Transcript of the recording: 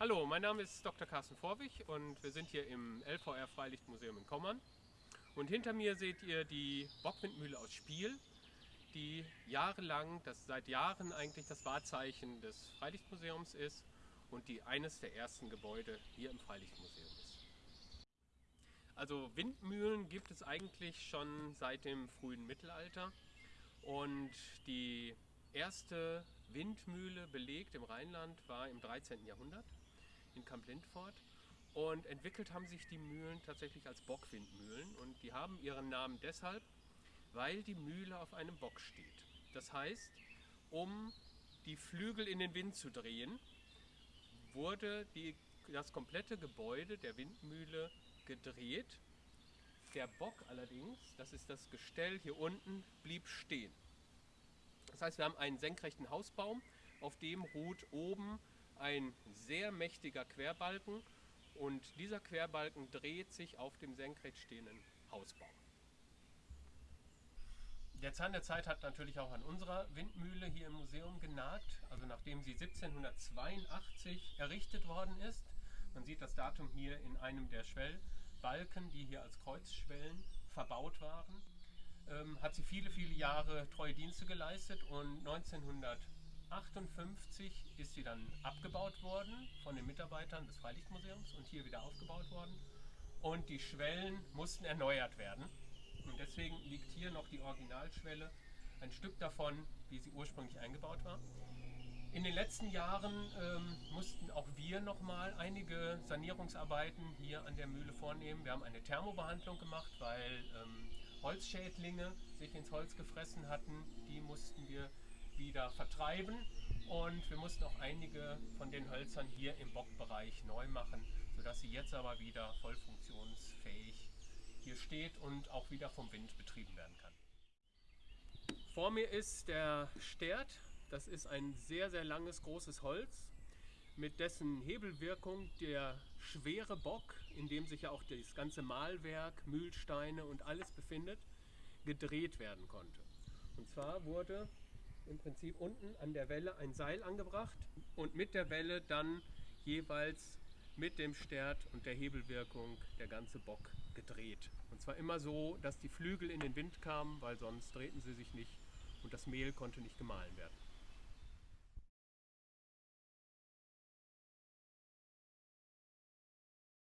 Hallo, mein Name ist Dr. Carsten Vorwig und wir sind hier im LVR Freilichtmuseum in Kommern. Und hinter mir seht ihr die Bockwindmühle aus Spiel, die jahrelang, das seit Jahren eigentlich das Wahrzeichen des Freilichtmuseums ist und die eines der ersten Gebäude hier im Freilichtmuseum ist. Also Windmühlen gibt es eigentlich schon seit dem frühen Mittelalter und die erste Windmühle belegt im Rheinland war im 13. Jahrhundert in Kamp Lindfort. Und entwickelt haben sich die Mühlen tatsächlich als Bockwindmühlen. Und die haben ihren Namen deshalb, weil die Mühle auf einem Bock steht. Das heißt, um die Flügel in den Wind zu drehen, wurde die, das komplette Gebäude der Windmühle gedreht. Der Bock allerdings, das ist das Gestell hier unten, blieb stehen. Das heißt, wir haben einen senkrechten Hausbaum, auf dem ruht oben ein sehr mächtiger Querbalken und dieser Querbalken dreht sich auf dem senkrecht stehenden Hausbau. Der Zahn der Zeit hat natürlich auch an unserer Windmühle hier im Museum genagt, also nachdem sie 1782 errichtet worden ist. Man sieht das Datum hier in einem der Schwellbalken, die hier als Kreuzschwellen verbaut waren. Ähm, hat sie viele, viele Jahre treue Dienste geleistet und 1900 1958 ist sie dann abgebaut worden von den Mitarbeitern des Freilichtmuseums und hier wieder aufgebaut worden. Und die Schwellen mussten erneuert werden. Und deswegen liegt hier noch die Originalschwelle, ein Stück davon, wie sie ursprünglich eingebaut war. In den letzten Jahren ähm, mussten auch wir nochmal einige Sanierungsarbeiten hier an der Mühle vornehmen. Wir haben eine Thermobehandlung gemacht, weil ähm, Holzschädlinge sich ins Holz gefressen hatten. Die mussten wir wieder vertreiben und wir mussten auch einige von den Hölzern hier im Bockbereich neu machen, sodass sie jetzt aber wieder voll funktionsfähig hier steht und auch wieder vom Wind betrieben werden kann. Vor mir ist der Stert. Das ist ein sehr, sehr langes, großes Holz, mit dessen Hebelwirkung der schwere Bock, in dem sich ja auch das ganze Mahlwerk, Mühlsteine und alles befindet, gedreht werden konnte. Und zwar wurde im Prinzip unten an der Welle ein Seil angebracht und mit der Welle dann jeweils mit dem Stert und der Hebelwirkung der ganze Bock gedreht. Und zwar immer so, dass die Flügel in den Wind kamen, weil sonst drehten sie sich nicht und das Mehl konnte nicht gemahlen werden.